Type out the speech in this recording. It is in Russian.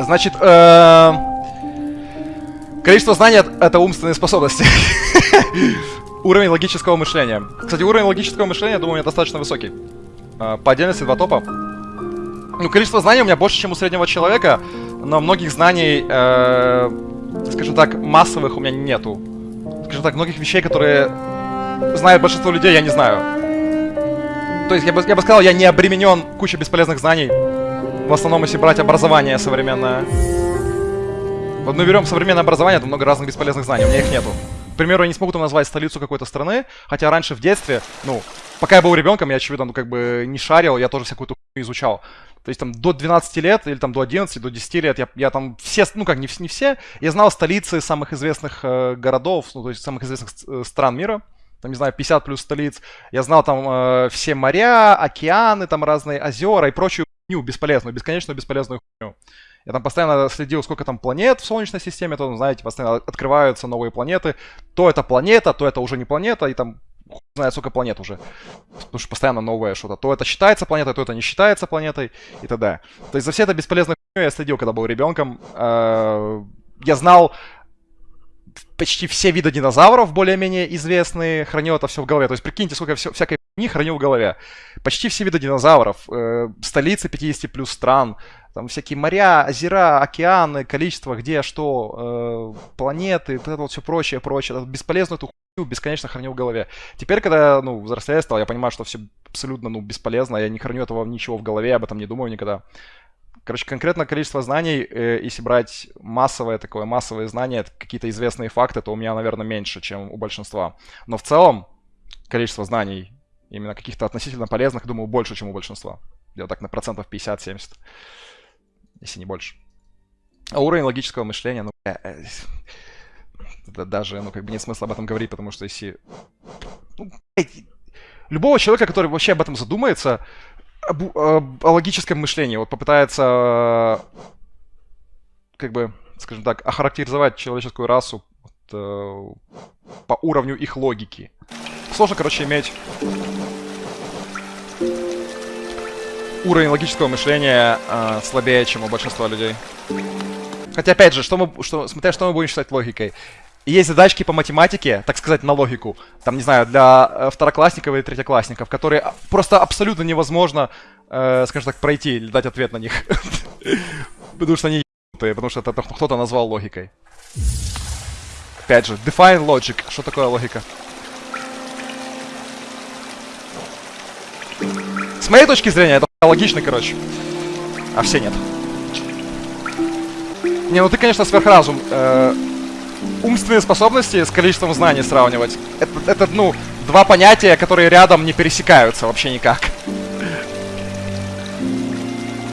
Значит, э, количество знаний — это умственные способности. Уровень логического мышления. Кстати, уровень логического мышления, думаю, у меня достаточно высокий. Э, по отдельности два топа. Ну, количество знаний у меня больше, чем у среднего человека, но многих знаний, э, скажем так, массовых у меня нету. Скажем так, многих вещей, которые знает большинство людей, я не знаю. То есть, я бы, я бы сказал, я не обременен кучей бесполезных знаний. В основном, если брать образование современное. Вот мы берем современное образование, там много разных бесполезных знаний, у меня их нету. К примеру, я не смогу там назвать столицу какой-то страны, хотя раньше в детстве, ну, пока я был ребенком, я, очевидно, ну, как бы не шарил, я тоже всякую хуйню изучал. То есть там до 12 лет или там до 11, до 10 лет я, я там все, ну как, не, не все, я знал столицы самых известных э, городов, ну то есть самых известных э, стран мира там, не знаю, 50 плюс столиц. Я знал там э, все моря, океаны, там разные озера и прочую хуйню бесполезную, бесконечную бесполезную хуйню. Я там постоянно следил, сколько там планет в Солнечной системе, то, знаете, постоянно открываются новые планеты. То это планета, то это уже не планета, и там хуй знает сколько планет уже. Потому что постоянно новое что-то. То это считается планетой, то это не считается планетой и т.д. То есть за все это бесполезную хуйню я следил, когда был ребенком. Э, я знал почти все виды динозавров более-менее известные, хранил это все в голове. То есть прикиньте, сколько всякой не хранил в голове. Почти все виды динозавров, э, столицы 50 плюс стран, там всякие моря, озера, океаны, количество, где, что, э, планеты, вот это вот все прочее, прочее. Бесполезную эту хуйню бесконечно хранил в голове. Теперь, когда, ну, взрослее стал, я понимаю, что все абсолютно, ну, бесполезно, я не храню этого ничего в голове, об этом не думаю никогда. Короче, конкретно количество знаний, э, если брать массовое такое, массовые знания, какие-то известные факты, то у меня, наверное, меньше, чем у большинства. Но в целом количество знаний, именно каких-то относительно полезных, думаю, больше, чем у большинства. Где-то так на процентов 50-70, если не больше. А уровень логического мышления, ну, э, э, даже, ну, как бы нет смысла об этом говорить, потому что если... Ну, любого человека, который вообще об этом задумается, об, об, о логическом мышлении, вот попытается, как бы, скажем так, охарактеризовать человеческую расу вот, э, по уровню их логики. Сложно, короче, иметь уровень логического мышления э, слабее, чем у большинства людей. Хотя, опять же, что мы, что, смотря что мы будем считать логикой есть задачки по математике, так сказать, на логику, там, не знаю, для э, второклассников или третьеклассников, которые просто абсолютно невозможно, э, скажем так, пройти или дать ответ на них. Потому что они ебанутые, потому что это кто-то назвал логикой. Опять же, define logic. Что такое логика? С моей точки зрения, это логично, короче. А все нет. Не, ну ты, конечно, сверхразум. Э умственные способности с количеством знаний сравнивать. Это, это, ну, два понятия, которые рядом не пересекаются вообще никак.